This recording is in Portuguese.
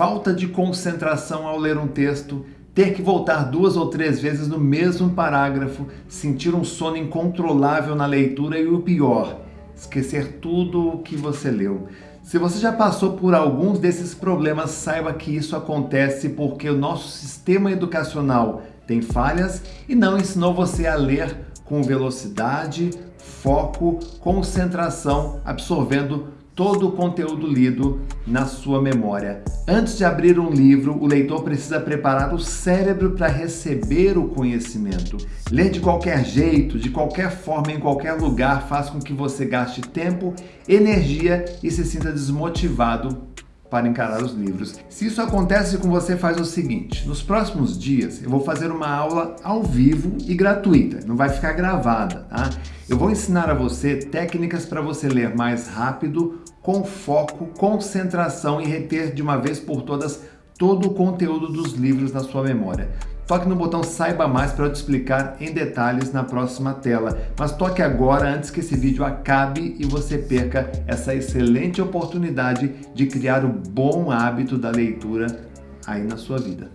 falta de concentração ao ler um texto, ter que voltar duas ou três vezes no mesmo parágrafo, sentir um sono incontrolável na leitura e o pior, esquecer tudo o que você leu. Se você já passou por alguns desses problemas, saiba que isso acontece porque o nosso sistema educacional tem falhas e não ensinou você a ler com velocidade, foco, concentração, absorvendo todo o conteúdo lido na sua memória. Antes de abrir um livro, o leitor precisa preparar o cérebro para receber o conhecimento. Ler de qualquer jeito, de qualquer forma, em qualquer lugar, faz com que você gaste tempo, energia e se sinta desmotivado para encarar os livros. Se isso acontece com você, faz o seguinte, nos próximos dias eu vou fazer uma aula ao vivo e gratuita, não vai ficar gravada, tá? Eu vou ensinar a você técnicas para você ler mais rápido, com foco, concentração e reter de uma vez por todas todo o conteúdo dos livros na sua memória. Toque no botão Saiba Mais para eu te explicar em detalhes na próxima tela. Mas toque agora antes que esse vídeo acabe e você perca essa excelente oportunidade de criar o bom hábito da leitura aí na sua vida.